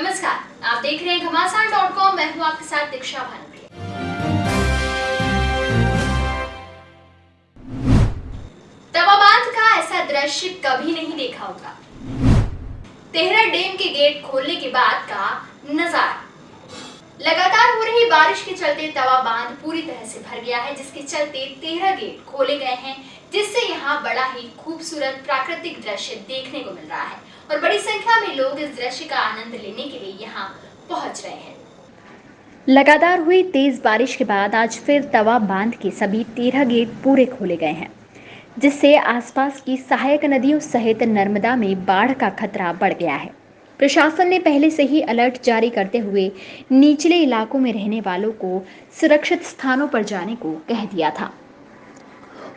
नमस्कार, आप देख रहे हैं घमासान डॉट कॉम मैं हूँ आपके साथ दीक्षा भानुप्रिया। तवाबाद का ऐसा दृश्य कभी नहीं देखा होगा। तेहरा डैम के गेट खोलने के बाद का नज़ारा। लगातार हो रही बारिश के चलते तवा बाँध पूरी तरह से भर गया है, जिसके चलते तेरह गेट खोले गए हैं, जिससे यहाँ बड़ा ही खूबसूरत प्राकृतिक दृश्य देखने को मिल रहा है। और बड़ी संख्या में लोग इस दृश्य का आनंद लेने के लिए यहाँ पहुँच रहे हैं। लगातार हुई तेज बारिश के बाद आज फिर तवा बाँध के सभी तेरह गेट पूरे खोले गए हैं, जिससे आसपास की सहायक नदियों सहित नर्मदा में बाढ़ का खतरा बढ़ गया है। प्रशासन ने पहले से ही अलर्ट जारी करते हुए निचले इलाकों में रहने वालों को सुरक्षित स्थानों पर जाने को कह दिया था।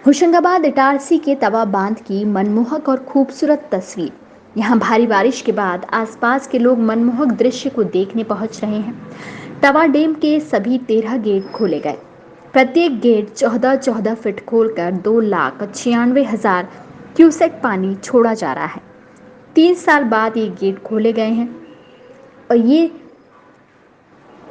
होशंगाबाद इटारसी के तवा बाँध की मनमोहक और खूबसूरत तस्वीर। यहाँ भारी बारिश के बाद आसपास के लोग मनमोहक दृश्य को देखने पहुँच रहे हैं। तवा डैम के सभी तेरह गेट खोले गए। प्रत्येक गेट चौदह चौदह फीट खोलकर दो लाख छियानवे हज़ार क्यूसेक पानी छोड़ा जा रहा है। तीन साल बाद ये गेट खोले गए हैं। और ये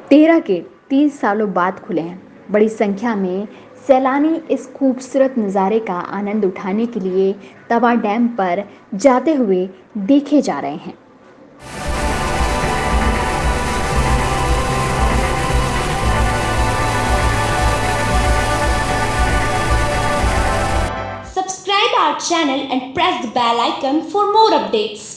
तेरह गेट तीन सालों बाद खुले हैं। बड़ी संख्या में सैलानी इस खूबसूरत नज़ारे का आनंद उठाने के लिए तवा डैम पर जाते हुए देखे जा रहे हैं। Our channel and press the bell icon for more updates.